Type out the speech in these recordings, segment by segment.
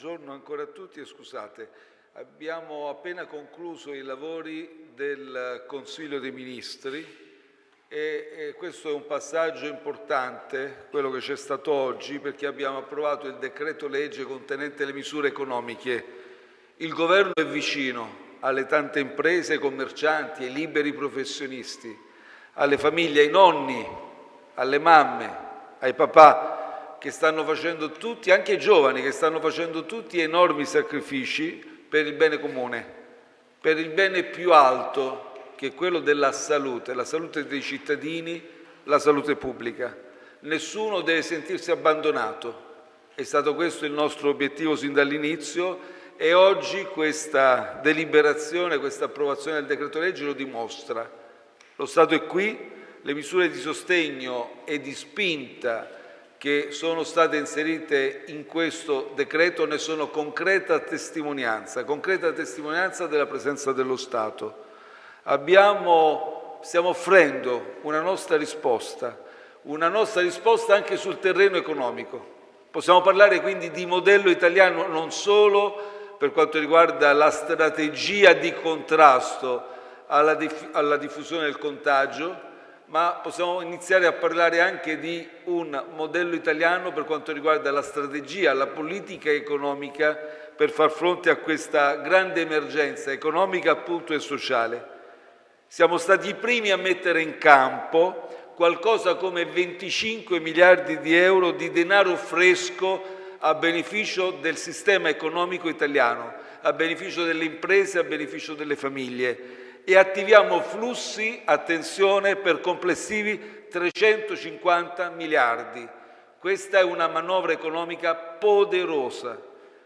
buongiorno ancora a tutti e scusate, abbiamo appena concluso i lavori del Consiglio dei Ministri e, e questo è un passaggio importante, quello che c'è stato oggi, perché abbiamo approvato il decreto legge contenente le misure economiche. Il Governo è vicino alle tante imprese, ai commercianti, ai liberi professionisti, alle famiglie, ai nonni, alle mamme, ai papà che stanno facendo tutti, anche i giovani che stanno facendo tutti enormi sacrifici per il bene comune, per il bene più alto che è quello della salute, la salute dei cittadini, la salute pubblica. Nessuno deve sentirsi abbandonato. È stato questo il nostro obiettivo sin dall'inizio e oggi questa deliberazione, questa approvazione del decreto legge lo dimostra. Lo Stato è qui, le misure di sostegno e di spinta che sono state inserite in questo decreto ne sono concreta testimonianza, concreta testimonianza della presenza dello Stato. Abbiamo, stiamo offrendo una nostra risposta, una nostra risposta anche sul terreno economico. Possiamo parlare quindi di modello italiano non solo per quanto riguarda la strategia di contrasto alla, diff alla diffusione del contagio, ma possiamo iniziare a parlare anche di un modello italiano per quanto riguarda la strategia, la politica economica per far fronte a questa grande emergenza economica appunto e sociale. Siamo stati i primi a mettere in campo qualcosa come 25 miliardi di euro di denaro fresco a beneficio del sistema economico italiano, a beneficio delle imprese, a beneficio delle famiglie e attiviamo flussi, attenzione, per complessivi 350 miliardi. Questa è una manovra economica poderosa.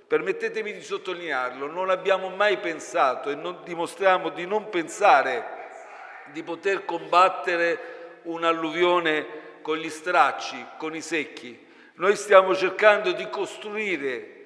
Permettetemi di sottolinearlo, non abbiamo mai pensato e non dimostriamo di non pensare di poter combattere un'alluvione con gli stracci, con i secchi. Noi stiamo cercando di costruire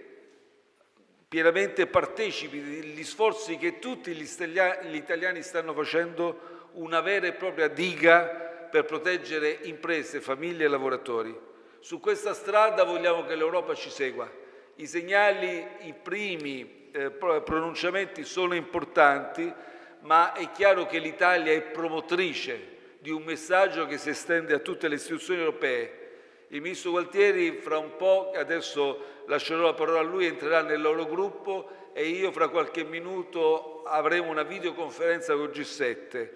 pienamente partecipi degli sforzi che tutti gli italiani stanno facendo una vera e propria diga per proteggere imprese, famiglie e lavoratori. Su questa strada vogliamo che l'Europa ci segua. I segnali, i primi eh, pronunciamenti sono importanti, ma è chiaro che l'Italia è promotrice di un messaggio che si estende a tutte le istituzioni europee il ministro Gualtieri fra un po', adesso lascerò la parola a lui, entrerà nel loro gruppo e io fra qualche minuto avremo una videoconferenza con il G7.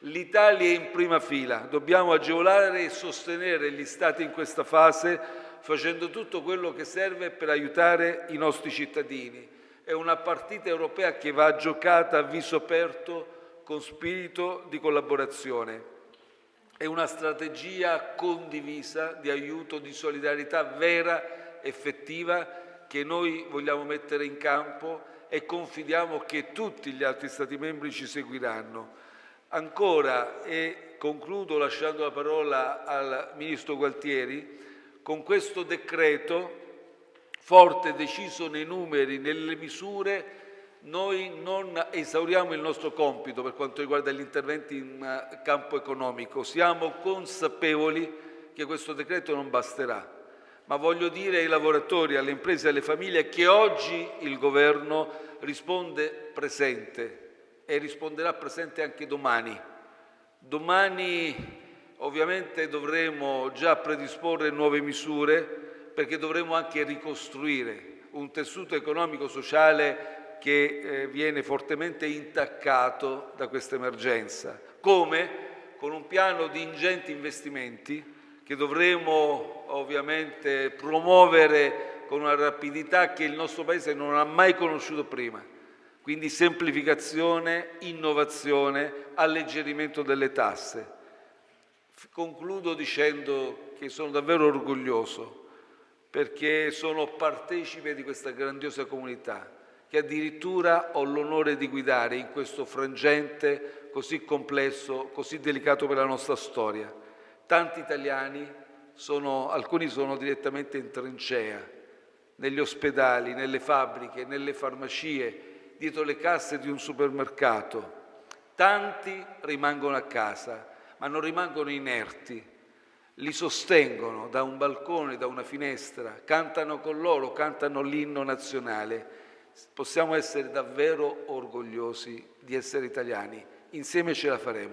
L'Italia è in prima fila, dobbiamo agevolare e sostenere gli Stati in questa fase facendo tutto quello che serve per aiutare i nostri cittadini. È una partita europea che va giocata a viso aperto con spirito di collaborazione. È una strategia condivisa di aiuto, di solidarietà vera, effettiva, che noi vogliamo mettere in campo e confidiamo che tutti gli altri Stati membri ci seguiranno. Ancora, e concludo lasciando la parola al Ministro Gualtieri, con questo decreto forte e deciso nei numeri, nelle misure, noi non esauriamo il nostro compito per quanto riguarda gli interventi in eh, campo economico. Siamo consapevoli che questo decreto non basterà, ma voglio dire ai lavoratori, alle imprese e alle famiglie che oggi il Governo risponde presente e risponderà presente anche domani. Domani ovviamente dovremo già predisporre nuove misure perché dovremo anche ricostruire un tessuto economico-sociale che eh, viene fortemente intaccato da questa emergenza. Come? Con un piano di ingenti investimenti che dovremo ovviamente promuovere con una rapidità che il nostro Paese non ha mai conosciuto prima. Quindi semplificazione, innovazione, alleggerimento delle tasse. Concludo dicendo che sono davvero orgoglioso perché sono partecipe di questa grandiosa comunità che addirittura ho l'onore di guidare in questo frangente così complesso, così delicato per la nostra storia. Tanti italiani, sono, alcuni sono direttamente in trincea, negli ospedali, nelle fabbriche, nelle farmacie, dietro le casse di un supermercato. Tanti rimangono a casa, ma non rimangono inerti, li sostengono da un balcone, da una finestra, cantano con loro, cantano l'inno nazionale. Possiamo essere davvero orgogliosi di essere italiani. Insieme ce la faremo.